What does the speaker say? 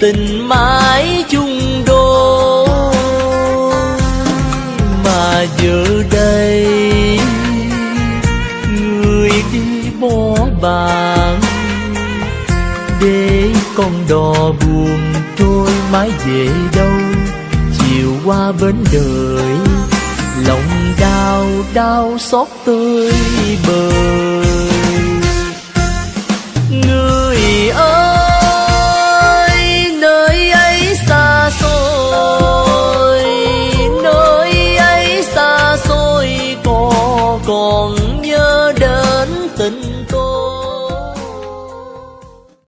tình mãi chung đôi mà giờ đây người đi bỏ bạn để con đò buồn trôi mãi về đâu. Chiều qua bến đời, lòng đau đau xót tươi bờ Tình